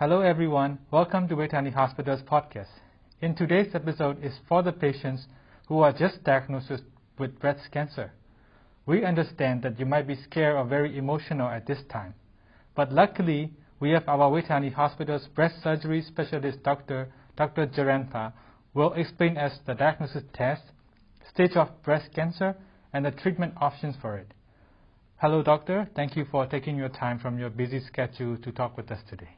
Hello everyone, welcome to Vejthani Hospital's podcast. In today's episode is for the patients who are just diagnosed with breast cancer. We understand that you might be scared or very emotional at this time. But luckily, we have our Vejthani Hospital's breast surgery specialist doctor, Dr. Jaranpa, will explain us the diagnosis test, stage of breast cancer, and the treatment options for it. Hello, doctor. Thank you for taking your time from your busy schedule to talk with us today.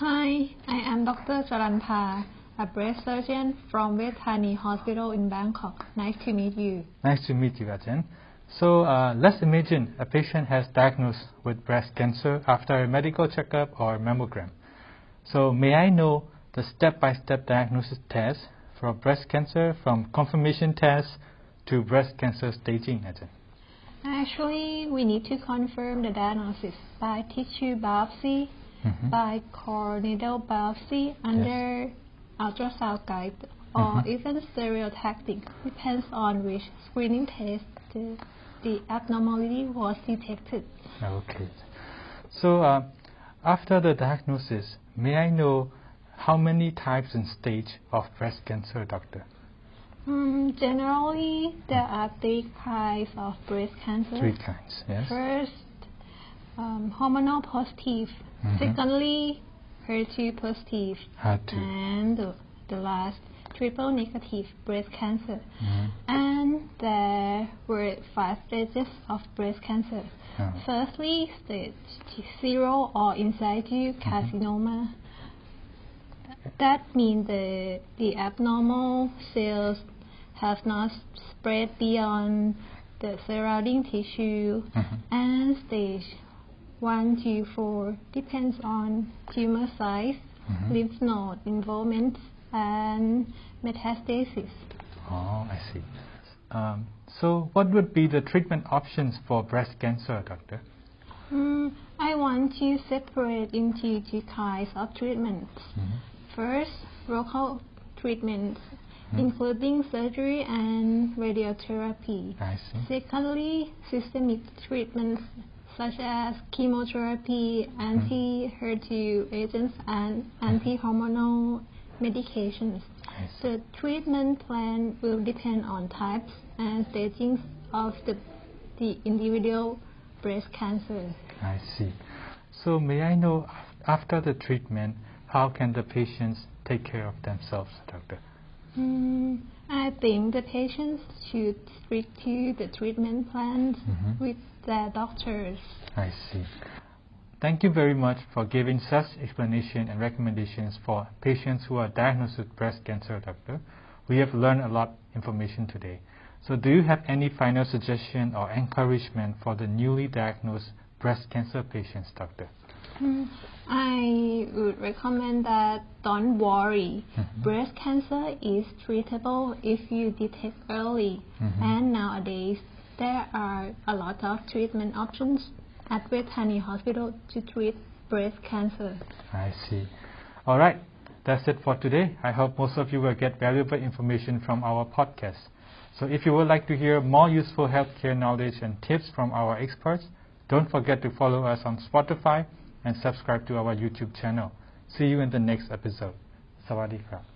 Hi, I am Dr. Jaranpa, a breast surgeon from Vejthani Hospital in Bangkok. Nice to meet you. Nice to meet you, Ajahn. So uh, let's imagine a patient has diagnosed with breast cancer after a medical checkup or mammogram. So may I know the step-by-step diagnosis test for breast cancer from confirmation test to breast cancer staging, Ajahn? Actually, we need to confirm the diagnosis by tissue biopsy, Mhm. by core needle biopsy under ultrasound guide, or Mhm. even stereotactic, depends on which screening test the, the abnormality was detected. Okay. So uh, after the diagnosis, may I know how many types and stage of breast cancer, doctor? Um, generally, there are three kinds of breast cancer. Three kinds, yes? First, um, hormonal positive. Mhm. Secondly, HER2 positive. HER2. And the, the last, triple negative breast cancer. Mhm. And there were five stages of breast cancer. Oh. Firstly, stage zero or in situ Mm-hmm. carcinoma. That means the, the abnormal cells have not spread beyond the surrounding tissue. Mhm. And stage 1 to 4 depends on tumor size, Mhm. lymph node involvement, and metastasis. Oh, I see. Um, so what would be the treatment options for breast cancer, doctor? Mm, I want to separate into two kinds of treatments. Mhm. First, local treatments, Mhm. including surgery and radiotherapy. I see. Secondly, systemic treatments such as chemotherapy, anti-HER2 agents, and anti-hormonal medications. The treatment plan will depend on types and stagings of the, the individual breast cancer. I see. So may I know after the treatment, how can the patients take care of themselves, doctor? Mm, I think the patients should stick to the treatment plans Mhm. with their doctors. I see. Thank you very much for giving such explanation and recommendations for patients who are diagnosed with breast cancer, doctor. We have learned a lot information today. So do you have any final suggestion or encouragement for the newly diagnosed breast cancer patients, doctor? Mm, I would recommend that don't worry. Mhm. Breast cancer is treatable if you detect early. Mhm. And nowadays, there are a lot of treatment options at Vejthani Hospital to treat breast cancer. I see. All right. That's it for today. I hope most of you will get valuable information from our podcast. So if you would like to hear more useful healthcare knowledge and tips from our experts, don't forget to follow us on Spotify and subscribe to our YouTube channel. See you in the next episode. Sawadee.